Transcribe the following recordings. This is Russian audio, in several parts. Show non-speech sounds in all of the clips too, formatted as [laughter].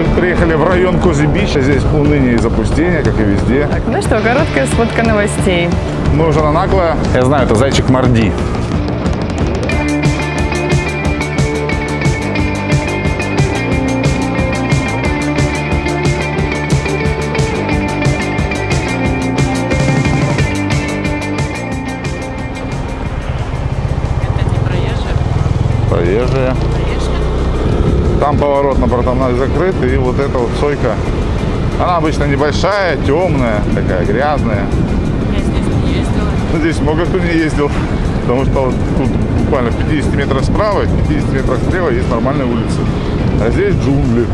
Мы приехали в район Кози-Бич, а здесь уныние и запустение, как и везде. Так, ну что, короткая сводка новостей. Мы уже на нагло. Я знаю, это зайчик Марди. Это не проезжие. Там поворот на Братовной закрыт, и вот эта вот сойка, она обычно небольшая, темная, такая грязная. Я здесь не ездила. Здесь много кто не ездил, потому что тут буквально в 50 метрах справа, в 50 метрах слева есть нормальные улицы. А здесь джунгли.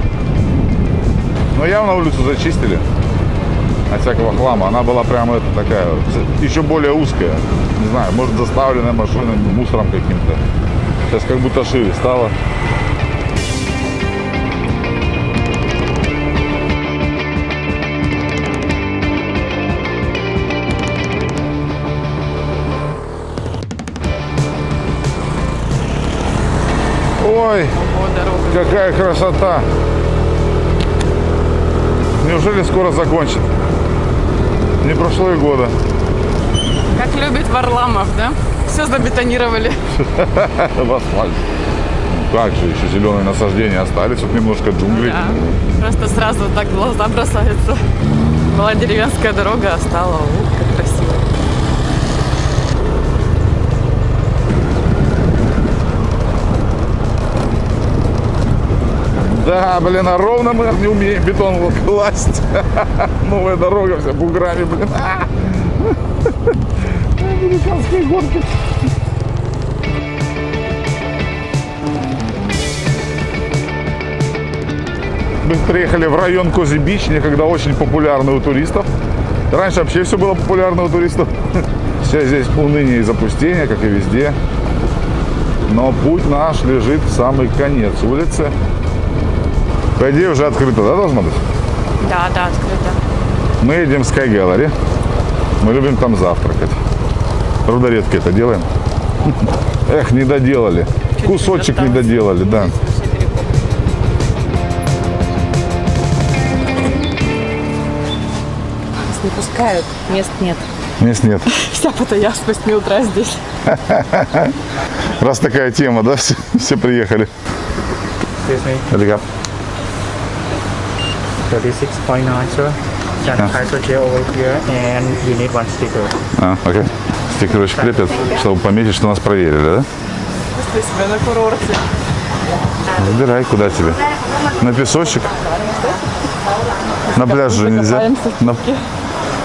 Но явно улицу зачистили от всякого хлама. Она была прямо это такая, еще более узкая. Не знаю, может заставленная машинами, мусором каким-то. Сейчас как будто шире стало. Ой, какая красота! Неужели скоро закончит? Не прошло и года. Как любит Варламов, да? Все забетонировали. [laughs] В асфальт. Ну Как же, еще зеленые насаждения остались, тут немножко джунглей. Да. Просто сразу так глаза бросается. Была деревенская дорога, а стала, Да, блин, а ровно мы не умеем бетон класть. [laughs] Новая дорога вся буграми, блин. [laughs] Американские гонки. Мы приехали в район Cosy Beach, некогда очень популярный у туристов. Раньше вообще все было популярно у туристов. [laughs] Сейчас здесь уныние и запустение, как и везде. Но путь наш лежит в самый конец улицы. По идее уже открыто, да, должно быть? Да, да, открыто. Мы едем в Sky Gallery. Мы любим там завтракать. Правда, редко это делаем. [laughs] Эх, не доделали. Кусочек не доделали, да. Нас не пускают, мест нет. Мест нет. Вся Паттайя с 8 утра здесь. [laughs] Раз такая тема, да, [laughs] все, все приехали. Excuse me, 36.9, sir. Can Yeah. title gel over here and you need one sticker. А, окей. Стикерочек крепят, чтобы пометить, что нас проверили, да? Чувствую себя на курорте. Выбирай, куда тебе. На песочек? На пляж же нельзя. На-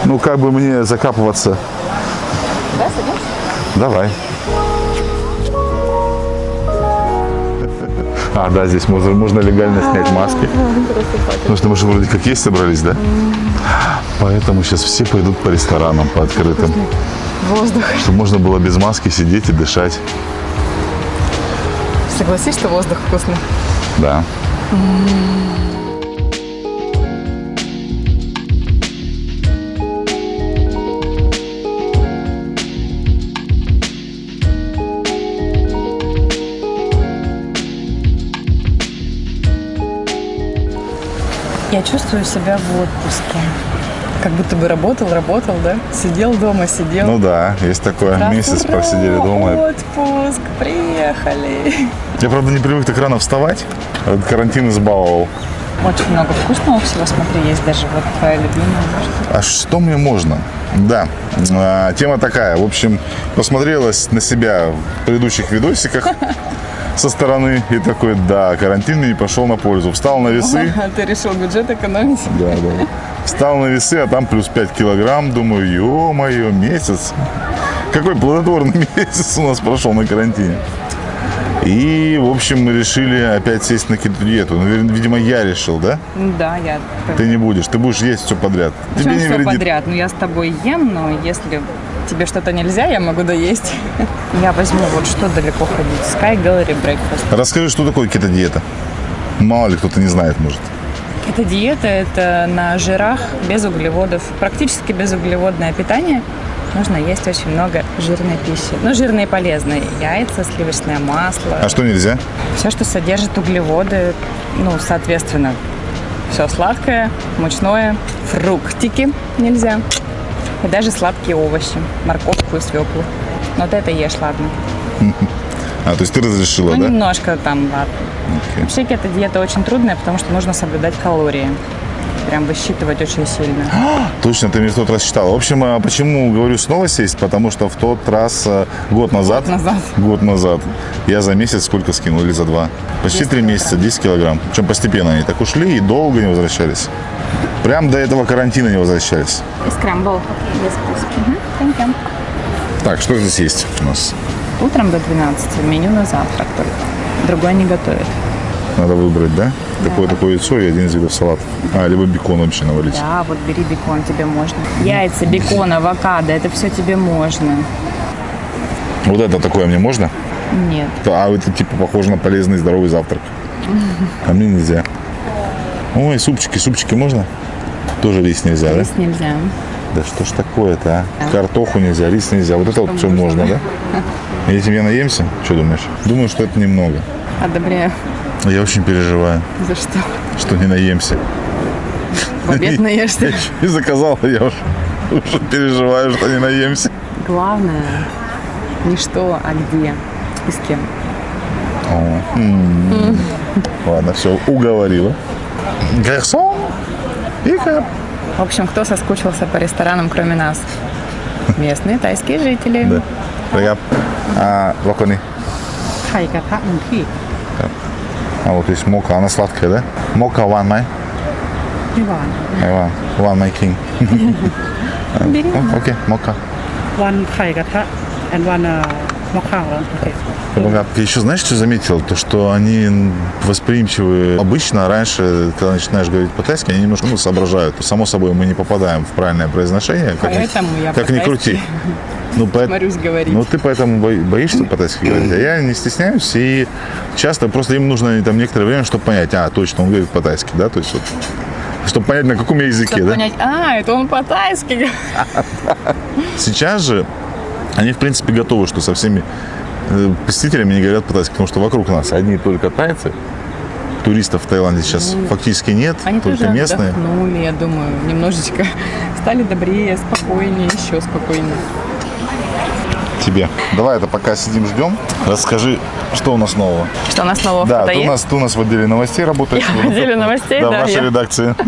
Ну, как бы мне закапываться. Да, садимся? Давай. А, да, здесь можно, можно легально снять маски. Потому что мы же вроде как есть собрались, да? Поэтому сейчас все пойдут по ресторанам, по открытым. Воздух. Чтобы можно было без маски сидеть и дышать. Согласись, что воздух вкусный? Да. Я чувствую себя в отпуске. Как будто бы работал, работал, да? Сидел дома, сидел. Ну да, есть такое. Раз, Месяц ура, просидели дома. Отпуск, приехали. Я, правда, не привык так рано вставать. Этот карантин избаловал. Очень много вкусного всего, смотри, есть даже вот твоя любимая. может. А что мне можно? Да, а, тема такая. В общем, посмотрелась на себя в предыдущих видосиках [laughs] со стороны и такой, да, карантин мне не пошел на пользу. Встал на весы, ты решил бюджет экономить? да, да. Встал на весы, а там плюс 5 килограмм. Думаю, ё-моё, месяц. Какой плодотворный [laughs] месяц у нас прошел на карантине. И, в общем, мы решили опять сесть на кетодиету. Ну, ви- видимо, я решил, да? Да, я Ты не будешь, ты будешь есть все подряд. Причем Тебе не все вредит. подряд. Ну, я с тобой ем, но если тебе что-то нельзя, я могу доесть. Я возьму вот что далеко ходить. Sky Gallery Breakfast. Расскажи, что такое кетодиета? Мало ли кто-то не знает, может. Это диета, это на жирах, без углеводов, практически безуглеводное питание. Нужно есть очень много жирной пищи. Ну, жирные полезные. Яйца, сливочное масло. А что нельзя? Все, что содержит углеводы, ну, соответственно, Все сладкое, мучное, фруктики нельзя. И даже сладкие овощи, морковку и свеклу. Но вот это ешь, ладно. [laughs] А, то есть ты разрешила, Ну, да? немножко там, ладно. Окей. Вообще кето-диета очень трудная, потому что нужно соблюдать калории. Прям высчитывать очень сильно. [gasps] Точно, ты мне в тот раз читала. В общем, а почему говорю снова сесть? Потому что в тот раз, э, год назад, назад. [laughs] год назад, я за месяц сколько скинул или за два? Почти три месяца, 10 килограмм. Причем постепенно они так ушли и долго не возвращались. Прям до этого карантина не возвращались. Скрамбл. Без вкуса. Thank you. Так, что здесь есть у нас? Утром до 12 меню на завтрак только. Другой не готовит. Надо выбрать, да? Такое такое яйцо и один из видов салата. А, либо бекон вообще навалить. Да, вот бери бекон, тебе можно. Яйца, бекон, авокадо, это все тебе можно. Вот это такое мне можно? Нет. А это типа похоже на полезный здоровый завтрак. [laughs] А мне нельзя. Ой, супчики, супчики можно? Тоже рис нельзя, да? Есть нельзя. Да что ж такое-то, а? Картоху нельзя, рис нельзя. Вот это вот все можно, да? [laughs] И этим я наемся? Что думаешь? Думаю, что это немного. Одобряю. Я очень переживаю, За что? что не наемся. В обед [laughs] наешься. Я еще не заказал, я уже, уже переживаю, что не наемся. Главное не что, а где и с кем. О, м. Ладно, все, уговорила. Гарсон и кап. В общем, кто соскучился по ресторанам, кроме нас? Местные тайские жители. Да. Регап. А, локони. ไข่กระทะหนึ่งที่ А вот есть мока, она сладкая, да? Мока one май. ไม่หวาน One, one my king. Бери. О, Окей, мока. วันไข่กระทะ and one uh, Я а еще, знаешь, что заметил? То, что они восприимчивы. Обычно раньше, когда начинаешь говорить по-тайски, они немножко ну, соображают. Само собой, мы не попадаем в правильное произношение. Как, Поэтому ни, как ни крути. [laughs] Ну, по... Ну, ты поэтому боишься по-тайски говорить, а я не стесняюсь, и часто просто им нужно там некоторое время, чтобы понять, а, точно, он говорит по-тайски, да, то есть вот, чтобы понять, на каком языке, чтобы да? понять, а, это он по-тайски. Сейчас же они, в принципе, готовы, что со всеми э, посетителями не говорят по-тайски, потому что вокруг нас одни только тайцы, туристов в Таиланде сейчас фактически нет, Ну, Они только тоже местные. отдохнули, я думаю, немножечко [laughs] стали добрее, спокойнее, еще спокойнее. Тебе. Давай это пока сидим, ждем. Расскажи, что у нас нового. Что у нас нового в Да, ты у нас, ты у нас в отделе новостей работаешь. Я в отделе новостей, да. да, в вашей я. редакции. [laughs]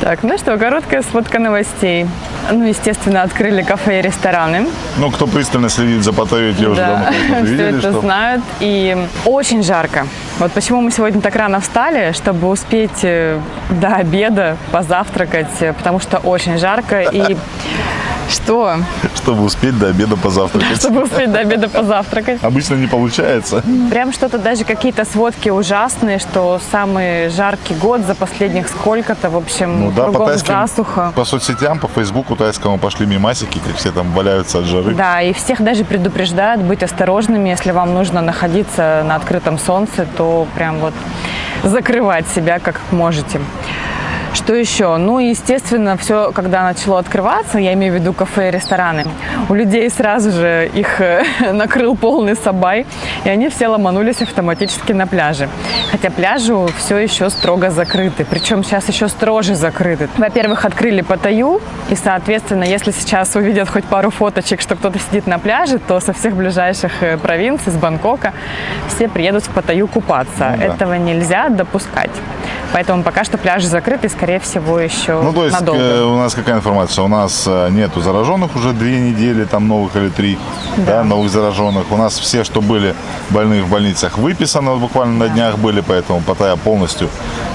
Так, ну что, короткая сводка новостей. Ну, естественно, открыли кафе и рестораны. Ну, кто пристально следит за Паттайей, те уже давно Да, [laughs] все видели, это что... знают. И очень жарко. Вот почему мы сегодня так рано встали, чтобы успеть э, до обеда позавтракать, э, потому что очень жарко. И [laughs] что? Чтобы успеть до обеда позавтракать. [laughs] Чтобы успеть до обеда позавтракать. Обычно не получается. Прям что-то, даже какие-то сводки ужасные, что самый жаркий год за последних сколько-то, в общем, Ну да, по тайским, засуха. по соцсетям, по фейсбуку тайскому пошли мимасики, как все там валяются от жары. Да, и всех даже предупреждают быть осторожными, если вам нужно находиться на открытом солнце, то прям вот закрывать себя как можете. Что еще? Ну, естественно, все, когда начало открываться, я имею в виду кафе и рестораны, у людей сразу же их э, [laughs] накрыл полный сабай, и они все ломанулись автоматически на пляже. Хотя пляжи все еще строго закрыты, причем сейчас еще строже закрыты. Во-первых, открыли Паттайю, и, соответственно, если сейчас увидят хоть пару фоточек, что кто-то сидит на пляже, то со всех ближайших э, провинций, с Бангкока, все приедут в Паттайю купаться. Ну да. Этого нельзя допускать. Поэтому пока что пляжи закрыты, скорее всего, еще Ну, то есть надолго. э, у нас какая информация? У нас э, нету зараженных уже две недели, там новых или три, да. новых зараженных. У нас все, что были больные в больницах, выписаны, буквально на днях были, поэтому Паттайя полностью,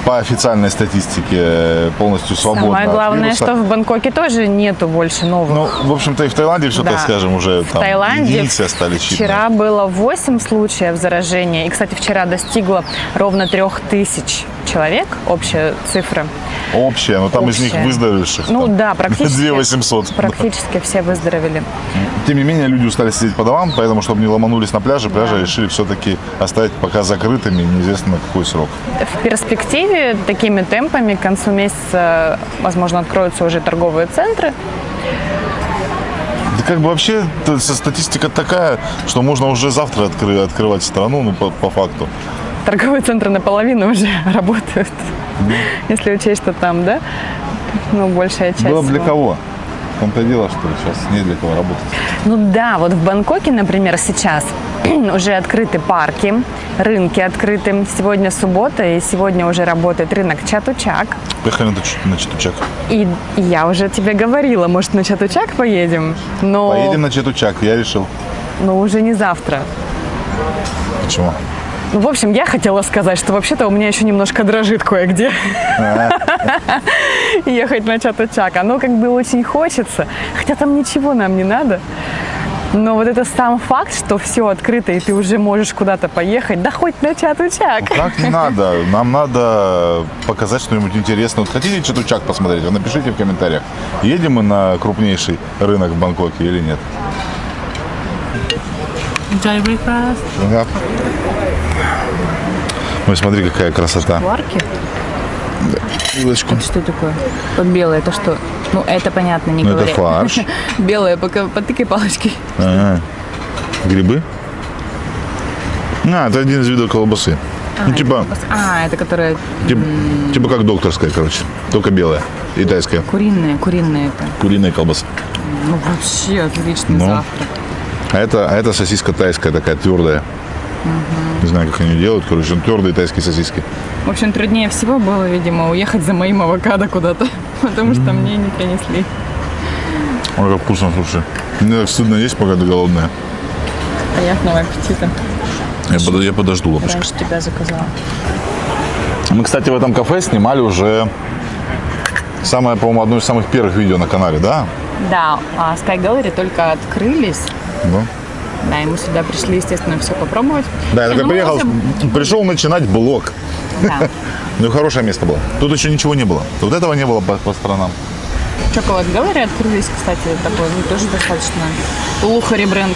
по официальной статистике, э, полностью свободна Самое главное, что в Бангкоке тоже нету больше новых. Ну, в общем-то, и в Таиланде все, Да. так скажем, уже В там Таиланде единицы остались вчера было 8 случаев заражения. И, кстати, вчера достигло ровно 3000 человек, общая цифра. Общая, но там из них Общая. выздоровевших. Ну там, да, практически. [laughs] 2 800. Практически все выздоровели. Тем не менее, люди устали сидеть по домам, поэтому, чтобы не ломанулись на пляже, пляжи решили все-таки оставить пока закрытыми, неизвестно на какой срок. В перспективе такими темпами к концу месяца, возможно, откроются уже торговые центры. Да как бы вообще статистика такая, что можно уже завтра откры- открывать страну, ну, по, по факту. Торговые центры наполовину уже [laughs] работают. Если учесть, что там, да? Ну, большая часть. Было бы для кого? В том-то и дело, что сейчас не для кого работать. Ну да, вот в Бангкоке, например, сейчас [clears throat] уже открыты парки, рынки открыты. Сегодня суббота, и сегодня уже работает рынок Чатучак. Поехали на Чатучак. И я уже тебе говорила, может, на Чатучак поедем? Но, Поедем на Чатучак, я решил. но уже не завтра. Почему? Ну, в общем, я хотела сказать, что вообще-то у меня еще немножко дрожит кое-где. [laughs] Ехать на Чатучак. Оно как бы очень хочется. Хотя там ничего нам не надо. Но вот это сам факт, что все открыто, и ты уже можешь куда-то поехать, да хоть на Чатучак. Так не надо. Нам надо показать что-нибудь интересное. Вот хотите Чатучак посмотреть? Вы напишите в комментариях. Едем мы на крупнейший рынок в Бангкоке или нет? Enjoy breakfast. Ага. Ой, смотри, какая красота. Парки? Вилочку. Что такое? Белое, это что? Ну, это понятно, не Ну, это говори. фарш. [laughs] Белое, пока потыкай палочкой. Ага. Грибы? А, это один из видов колбасы. ну, типа, А, это которое типа, типа как докторская, короче. Только белая. И тайская. куриное, куриное это. Куриная колбаса. Ну, вообще отличный Ну. завтрак. А это, а это сосиска тайская, такая твердая. Не знаю, как они делают. Короче, ну, твердые тайские сосиски. В общем, труднее всего было, видимо, уехать за моим авокадо куда-то, [laughs] потому что мне не принесли. Ой, как вкусно, слушай. Мне так стыдно есть, пока ты голодная. Приятного аппетита. Я, под- я подожду, лапочка. Раньше тебя заказала. Мы, кстати, в этом кафе снимали уже самое, по-моему, одно из самых первых видео на канале, да? Да, а Sky Gallery только открылись. Да. Да, и мы сюда пришли, естественно, все попробовать. Да, я такой ну, приехал, [laughs] пришел начинать блог. Да. [laughs] Ну, хорошее место было. Тут еще ничего не было. Вот этого не было по, по сторонам. Chocolate Gallery открылись, кстати, такой, ну, тоже достаточно лухари бренд.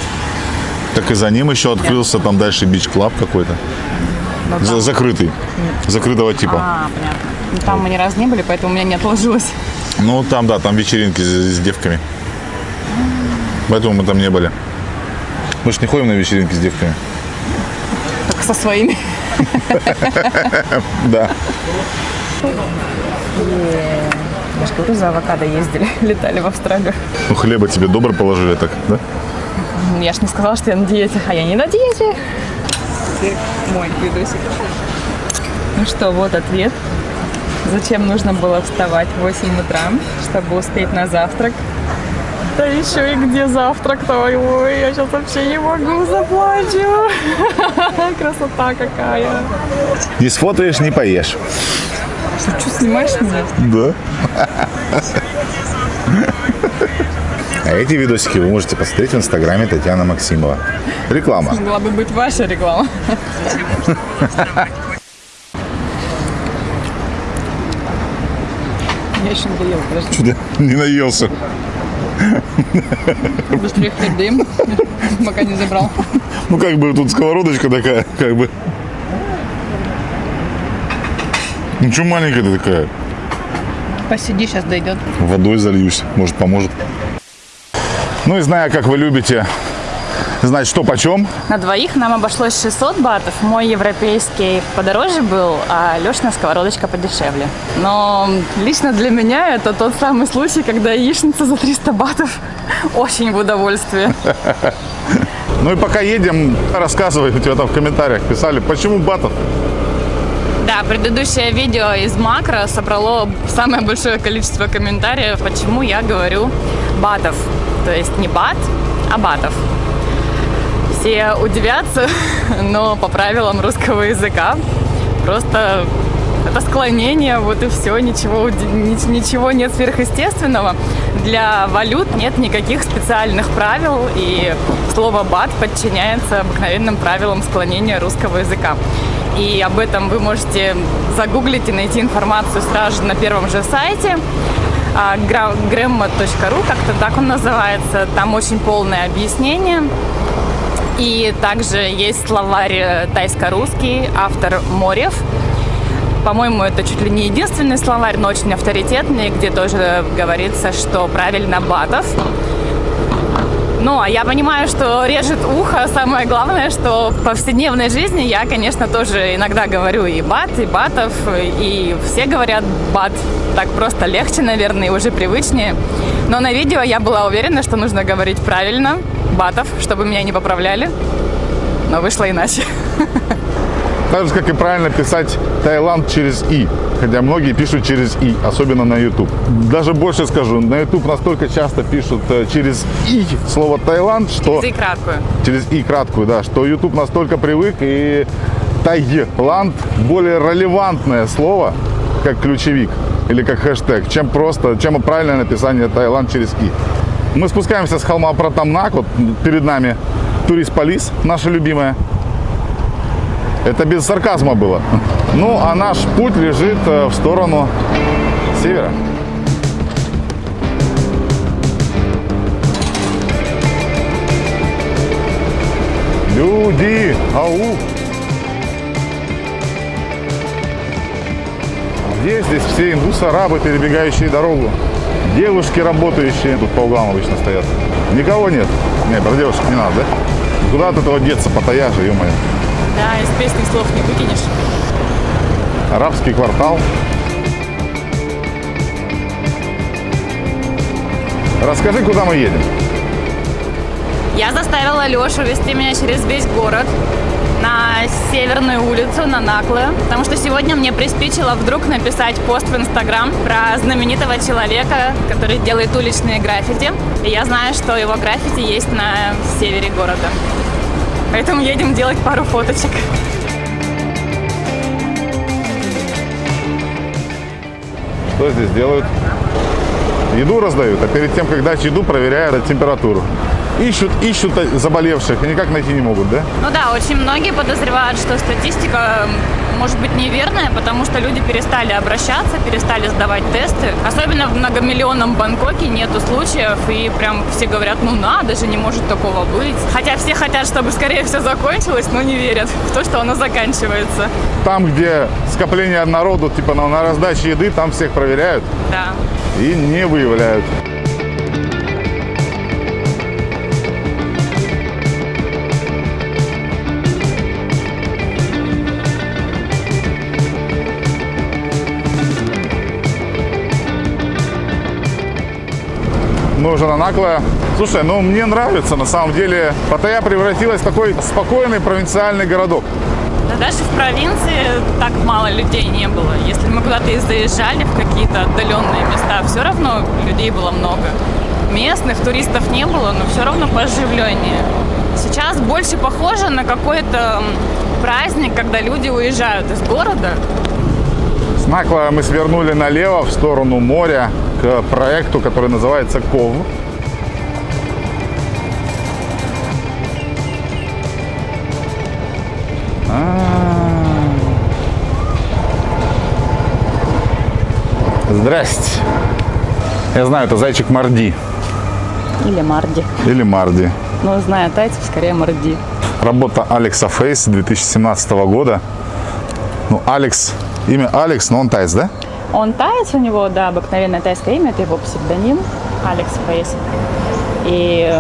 Так и за ним еще открылся там дальше бич-клаб какой-то. За- там- закрытый. Закрытого типа. А, понятно. Ну, там мы ни разу не были, поэтому у меня не отложилось. Ну, там, да, там вечеринки с, с девками. Поэтому мы там не были. Мы же не ходим на вечеринки с девками. Только со своими. [laughs] Да. Я же говорю, за авокадо ездили, [laughs] летали в Австралию. Ну, хлеба тебе добро положили так, да? Я ж не сказала, что я на диете, а я не на диете. Мой видосик. Ну что, вот ответ. Зачем нужно было вставать в 8 утра, чтобы успеть на завтрак? Да еще и где завтрак-то? Ой, ой, я сейчас вообще не могу, заплачу. [laughs] Красота какая. Не сфотаешь, не поешь. Что, снимаешь меня? Да. А эти видосики вы можете посмотреть в инстаграме Татьяна Максимова. Реклама. Могла бы быть ваша реклама. [laughs] Я еще не доела, подожди. Что-то не наелся. Быстрее хлеб даем, пока не забрал. Ну, как бы тут сковородочка такая, как бы. Ну, что маленькая ты такая? Посиди, сейчас дойдет. Водой зальюсь, может, поможет. Ну и зная, как вы любите знать, что почем, На двоих нам обошлось 600 батов. Мой европейский подороже был, а Лешина сковородочка подешевле. Но лично для меня это тот самый случай, когда яичница за 300 батов [laughs] очень в удовольствие. [laughs] Ну и пока едем, рассказывай, у тебя там в комментариях писали, почему батов? Да, предыдущее видео из Макро собрало самое большое количество комментариев, почему я говорю батов. То есть не бат, а батов. Все удивятся, [laughs] но по правилам русского языка просто это склонение, вот и все, ничего, ничего нет сверхъестественного. Для валют нет никаких специальных правил, и слово «бат» подчиняется обыкновенным правилам склонения русского языка. И об этом вы можете загуглить и найти информацию сразу же на первом же сайте а, gra- gramma.ru, как-то так он называется. Там очень полное объяснение. И также есть словарь э, тайско-русский, автор Морев. По-моему, это чуть ли не единственный словарь, но очень авторитетный, где тоже говорится, что правильно батов. Ну, а я понимаю, что режет ухо. Самое главное, что в повседневной жизни я, конечно, тоже иногда говорю и бат, и батов, и все говорят бат. Так просто легче, наверное, и уже привычнее. Но на видео я была уверена, что нужно говорить правильно, батов, чтобы меня не поправляли. Но вышло иначе. Так же, как и правильно писать Таиланд через «и». Хотя многие пишут через «и», особенно на YouTube. Даже больше скажу, на YouTube настолько часто пишут э, через «и» слово «Таиланд», что... И краткую. Через «и» краткую, да, что YouTube настолько привык, и Таиланд более релевантное слово, как ключевик или как хэштег, чем просто, чем правильное написание Таиланд через «и». Мы спускаемся с холма Пратамнак, вот перед нами турист Полис, наша любимая. Это без сарказма было. Ну, а наш путь лежит э, в сторону севера. Люди! Ау! Где здесь все индусы-арабы, перебегающие дорогу? Девушки, работающие. Тут по углам обычно стоят. Никого нет. Не, про девушек не надо, да? Куда от этого деться, потая же, ё-моё. Да, из песни слов не выкинешь. Арабский квартал. Расскажи, куда мы едем. Я заставила Лешу вести меня через весь город Северную улицу, на Наклы, потому что сегодня мне приспичило вдруг написать пост в Инстаграм про знаменитого человека, который делает уличные граффити. И я знаю, что его граффити есть на севере города. Поэтому едем делать пару фоточек. Что здесь делают? Еду раздают, а перед тем, как дать еду, проверяют температуру. Ищут, ищут заболевших и никак найти не могут, да? Ну да, очень многие подозревают, что статистика может быть неверная, потому что люди перестали обращаться, перестали сдавать тесты. Особенно в многомиллионном Бангкоке нету случаев, и прям все говорят, ну надо же, не может такого быть. Хотя все хотят, чтобы скорее все закончилось, но не верят в то, что оно заканчивается. Там, где скопление народу, типа на, на раздаче еды, там всех проверяют Да. и не выявляют. Мы уже на Накло. Слушай, ну мне нравится, на самом деле. Паттайя превратилась в такой спокойный провинциальный городок. Да даже в провинции так мало людей не было. Если мы куда-то и заезжали в какие-то отдаленные места, все равно людей было много. Местных туристов не было, но все равно пооживленнее. Сейчас больше похоже на какой-то праздник, когда люди уезжают из города. С Накла мы свернули налево в сторону моря к проекту, который называется КОВ. А. Здрасте. Я знаю, это зайчик Марди Или Марди. или Марди. Но зная тайцев, скорее Марди. Работа Алекса Фейс 2017 года. Ну, Алекс, имя Алекс, но он тайц, да? Он таец, у него, да, обыкновенное тайское имя, это его псевдоним, Алекс Фейс. И,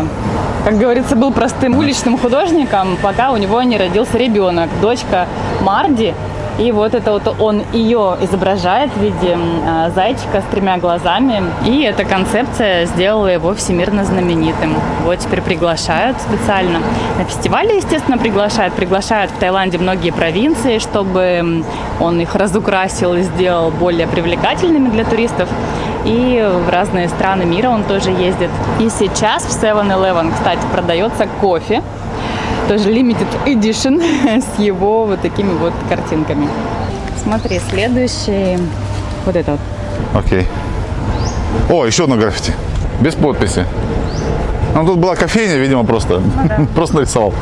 как говорится, был простым уличным художником, пока у него не родился ребенок, дочка Марди. И вот это вот он ее изображает в виде а, зайчика с тремя глазами. И эта концепция сделала его всемирно знаменитым. Вот теперь приглашают специально. На фестивале, естественно, приглашают. Приглашают в Таиланде многие провинции, чтобы он их разукрасил и сделал более привлекательными для туристов. И в разные страны мира он тоже ездит. И сейчас в 7-Eleven, кстати, продается кофе тоже limited edition [laughs] с его вот такими вот картинками. Смотри, следующий, вот это вот. Окей. О, еще одно граффити. Без подписи. Ну, тут была кофейня, видимо, просто. [laughs] Просто нарисовал.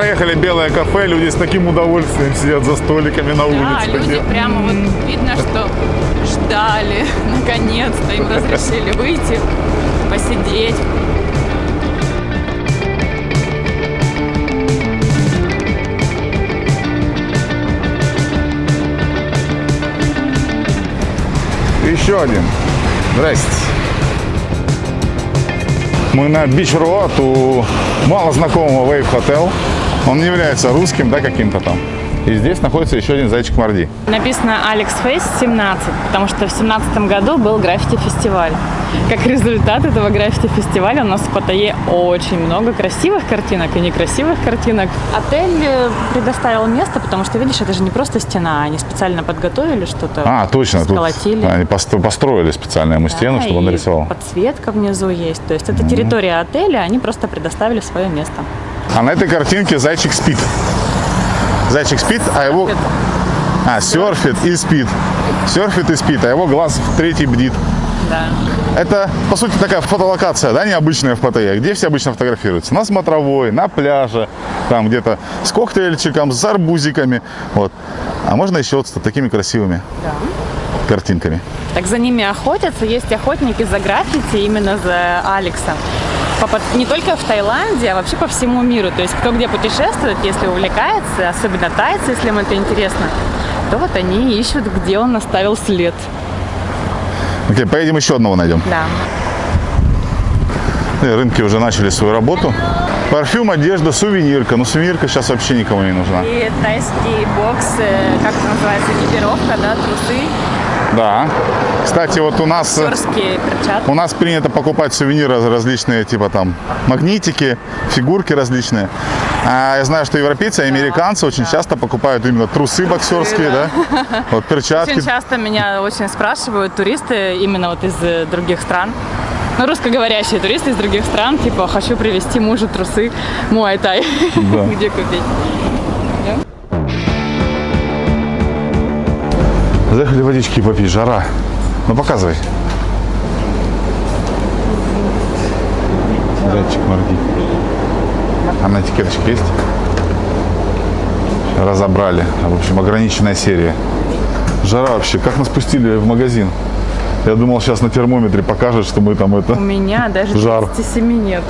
проехали белое кафе, люди с таким удовольствием сидят за столиками на улице. Да, люди прямо вот видно, что ждали, [laughs] наконец-то им разрешили выйти, посидеть. Еще один. Здрасте. Мы на Бич Роад у малознакомого Wave Hotel. Он не является русским, да, каким-то там. И здесь находится еще один зайчик Марди. Написано Алекс Фейс 17, потому что в 17 году был граффити-фестиваль. Как результат этого граффити-фестиваля у нас в Паттайе очень много красивых картинок и некрасивых картинок. Отель э, предоставил место, потому что, видишь, это же не просто стена, они специально подготовили что-то. А, точно. Тут Сколотили. они пост- построили специально ему стену, Да, чтобы он нарисовал. подсветка внизу есть. То есть это территория отеля, они просто предоставили свое место. А на этой картинке зайчик спит. Зайчик спит, а его... А, серфит и спит. Серфит и спит, а его глаз в третий бдит. Да. Это, по сути, такая фотолокация, да, необычная в Паттайе, где все обычно фотографируются. На смотровой, на пляже, там где-то с коктейльчиком, с арбузиками. Вот. А можно еще вот с такими красивыми картинками. Так за ними охотятся. Есть охотники за граффити, именно за Алекса. Не только в Таиланде, а вообще по всему миру. То есть кто где путешествует, если увлекается, особенно тайцы, если им это интересно, то вот они ищут, где он оставил след. Окей, поедем еще одного найдем. Да. Э, Рынки уже начали свою работу. Парфюм, одежда, сувенирка. Но сувенирка сейчас вообще никому не нужна. И тайский бокс, э, как это называется, экипировка, да, трусы, Да. Кстати, вот у нас... э, перчатки. У нас принято покупать сувениры различные, типа там магнитики, фигурки различные. А я знаю, что европейцы и американцы очень часто покупают именно трусы боксерские, да? Вот перчатки. Очень часто меня очень спрашивают туристы именно вот из э, других стран. Ну, русскоговорящие туристы из других стран, типа, хочу привезти мужу трусы Муай Тай. Да. [laughs] Где купить? Заехали водички попить, жара. Ну показывай. Зайчик морги. А на этикеточке есть? Разобрали. В общем, ограниченная серия. Жара вообще. Как нас пустили в магазин? Я думал, сейчас на термометре покажет, что мы там это... У меня даже Жар. 37 нету.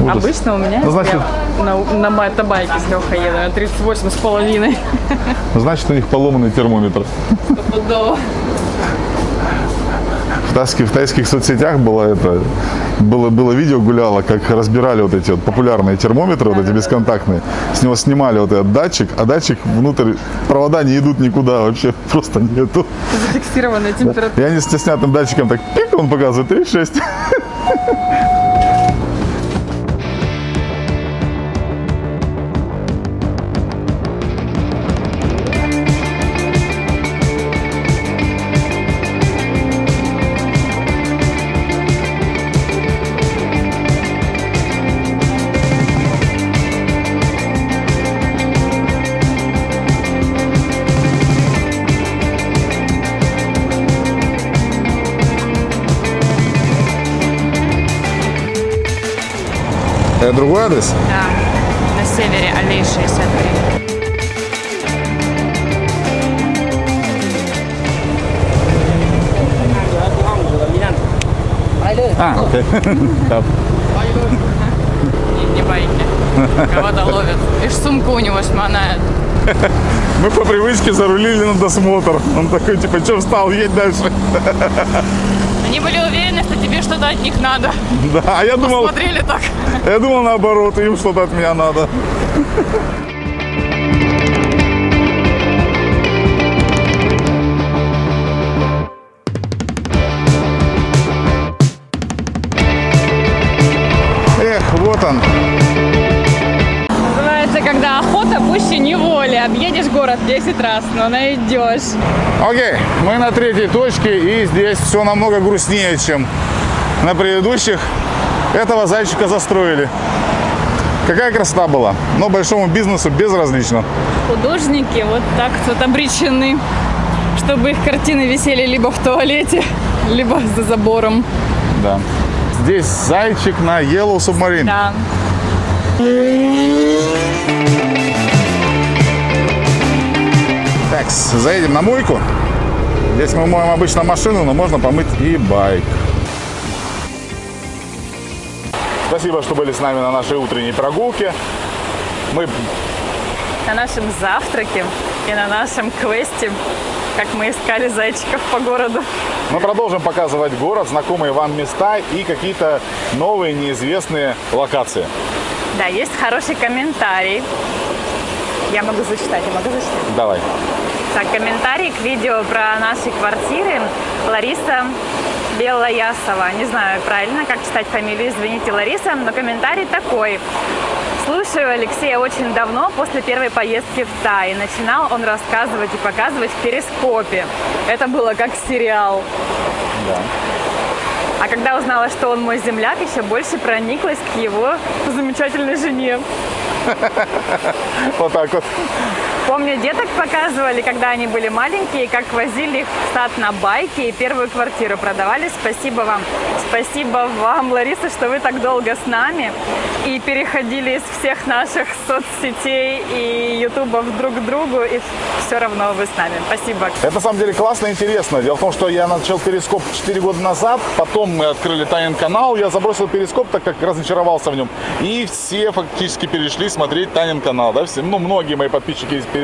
Ужас. Обычно у меня, Ну, значит- я на, на мотобайке с Лехой еду, на 38 с половиной. [laughs] Значит, у них поломанный термометр. Стопудово. В тайских, в тайских соцсетях было это было, было видео гуляло, как разбирали вот эти вот популярные термометры, вот эти бесконтактные. С него снимали вот этот датчик, а датчик внутрь, провода не идут никуда вообще, просто нету. Зафиксированная температура. И они с снятым датчиком так, пик, он показывает 36. [laughs] Адрес? Да, на севере аллеи 63. А, окей. [laughs] Да. Не, не байки. Кого-то ловят. Лишь сумку у него шмонает. Мы по привычке зарулили на досмотр. Он такой, типа, что встал, едь дальше. [laughs] Они были уверены, что тебе что-то от них надо. Да, а я думал, Смотрели так. я думал наоборот, им что-то от меня надо. Город 10 раз, но найдешь. Окей, мы на третьей точке, и здесь все намного грустнее, чем на предыдущих. Этого зайчика застроили. Какая красота была, но большому бизнесу безразлично. Художники вот так вот обречены, чтобы их картины висели либо в туалете, [laughs] либо за забором. Да. Здесь зайчик на Yellow Submarine. Да. Так, заедем на мойку. Здесь мы моем обычно машину, но можно помыть и байк. Спасибо, что были с нами на нашей утренней прогулке. Мы На нашем завтраке и на нашем квесте, как мы искали зайчиков по городу. Мы продолжим показывать город, знакомые вам места и какие-то новые неизвестные локации. Да, есть хороший комментарий. Я могу зачитать, я могу зачитать. Давай. Так, комментарий к видео про наши квартиры. Лариса Белоясова. Не знаю правильно, как читать фамилию, извините, Лариса, но комментарий такой. Слушаю Алексея очень давно, после первой поездки в Тай. Начинал он рассказывать и показывать в перископе. Это было как сериал. Да. А когда узнала, что он мой земляк, еще больше прониклась к его замечательной жене. Вот так вот. Помню, деток показывали, когда они были маленькие, как возили их в сад на байке и первую квартиру продавали. Спасибо вам. Спасибо вам, Лариса, что вы так долго с нами и переходили из всех наших соцсетей и ютубов друг к другу, и все равно вы с нами. Спасибо. Это на самом деле классно и интересно. Дело в том, что я начал перископ 4 года назад, потом мы открыли Тайн канал, я забросил перископ, так как разочаровался в нем. И все фактически перешли смотреть Танин канал, да, все, ну, многие мои подписчики из перископа.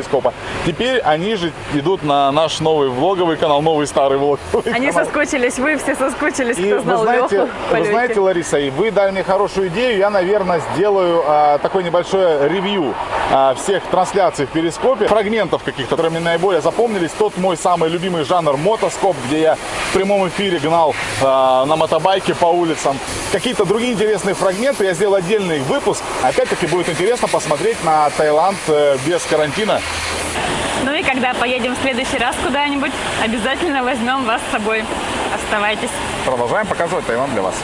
Теперь они же идут на наш новый влоговый канал, новый старый влоговый Они канал. соскучились, вы все соскучились, И кто вы знал знаете, Леху вы знаете, Лариса, и вы дали мне хорошую идею. Я, наверное, сделаю а, такое небольшое ревью а, всех трансляций в Перископе, фрагментов каких-то, которые мне наиболее запомнились. Тот мой самый любимый жанр мотоскоп, где я в прямом эфире гнал а, на мотобайке по улицам. Какие-то другие интересные фрагменты. Я сделал отдельный выпуск. Опять-таки будет интересно посмотреть на Таиланд э, без карантина. Ну и когда поедем в следующий раз куда-нибудь, обязательно возьмем вас с собой. Оставайтесь. Продолжаем показывать Таиланд для вас.